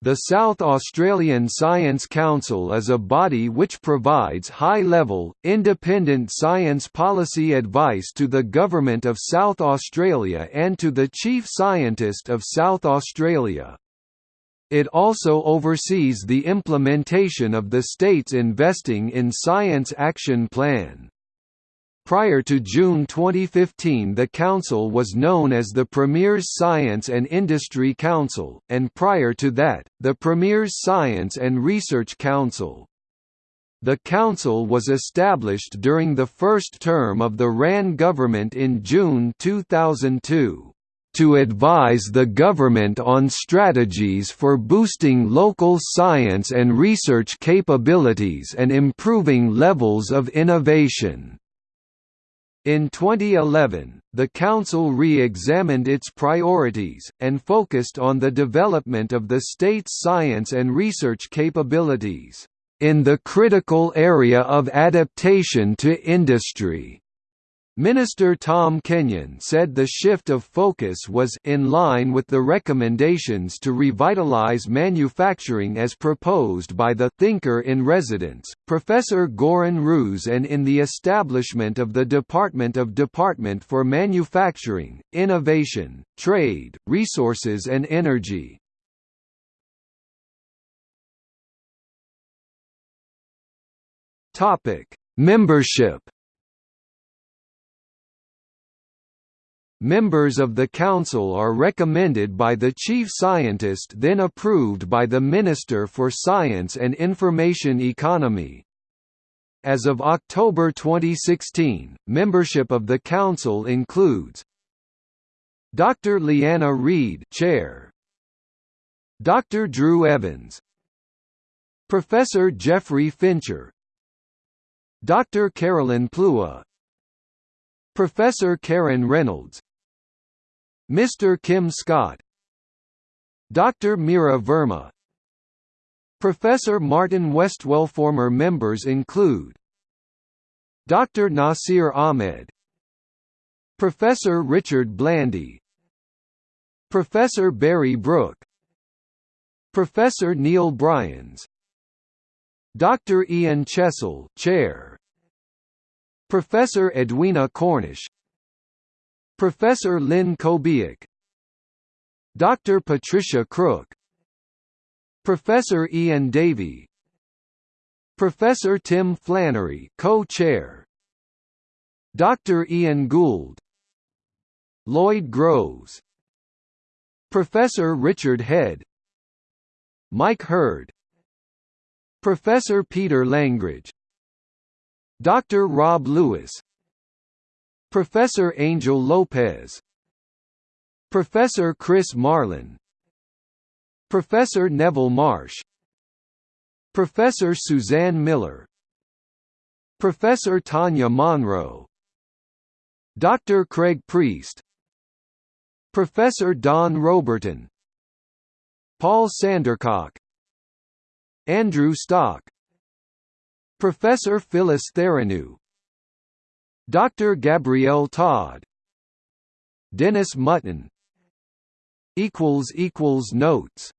The South Australian Science Council is a body which provides high-level, independent science policy advice to the Government of South Australia and to the Chief Scientist of South Australia. It also oversees the implementation of the state's Investing in Science Action Plan. Prior to June 2015 the council was known as the Premier's Science and Industry Council, and prior to that, the Premier's Science and Research Council. The council was established during the first term of the Rann government in June 2002 to advise the government on strategies for boosting local science and research capabilities and improving levels of innovation. In 2011, the Council re-examined its priorities, and focused on the development of the state's science and research capabilities, in the critical area of adaptation to industry. Minister Tom Kenyon said the shift of focus was in line with the recommendations to revitalize manufacturing as proposed by the thinker in residence, Professor Göran Roos and in the establishment of the Department of Department for Manufacturing, Innovation, Trade, Resources and Energy. Membership Members of the Council are recommended by the Chief Scientist then approved by the Minister for Science and Information Economy. As of October 2016, membership of the Council includes Dr. Leanna Read Chair, Dr. Drew Evans Professor Geoffrey Fincher Dr. Carolyn Plua Professor Karen Reynolds Mr. Kim Scott Dr. Mira Verma Professor Martin Westwell Former members include Dr. Nasir Ahmed Professor Richard Blandy Professor Barry Brook Professor Neil Bryans Dr. Ian Chessell Chair Professor Edwina Cornish Professor Lynn Kobiak Dr. Patricia Crook Professor Ian Davey Professor Tim Flannery co-chair Dr. Ian Gould Lloyd Groves Professor Richard Head Mike Hurd Professor Peter Langridge Dr. Rob Lewis Professor Angel Lopez. Professor Chris Marlin. Professor Neville Marsh. Professor Suzanne Miller. Professor Tanya Monro. Dr. Craig Priest. Professor Don Roberton. Paul Sandercock. Andrew Stock. Professor Phyllis Tharenou Dr. Gabrielle Todd Dennis Mutton Notes